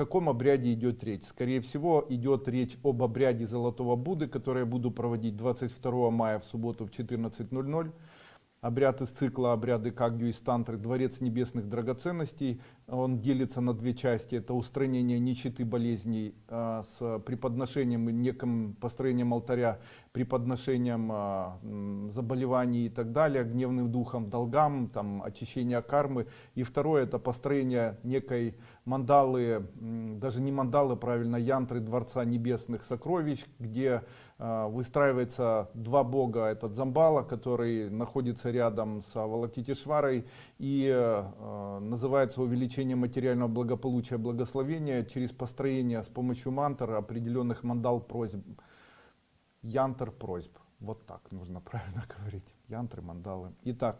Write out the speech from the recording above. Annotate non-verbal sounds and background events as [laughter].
О каком обряде идет речь? Скорее всего, идет речь об обряде Золотого Будды, который я буду проводить 22 мая в субботу в 14.00. Обряд из цикла «Обряды Кагью и Тантры. Дворец небесных драгоценностей». Он делится на две части. Это устранение нищеты болезней а, с преподношением и неким построением алтаря, преподношением а, заболеваний и так далее, гневным духом, долгам, там, очищение кармы. И второе это построение некой мандалы, даже не мандалы, правильно, янтры Дворца Небесных Сокровищ, где а, выстраивается два бога. Этот Замбала, который находится рядом с Авалокитишварой и э, называется увеличение материального благополучия, благословения через построение с помощью мантр определенных мандал просьб. Янтр просьб. Вот так нужно [laughs] правильно говорить. Янтры, мандалы. Итак,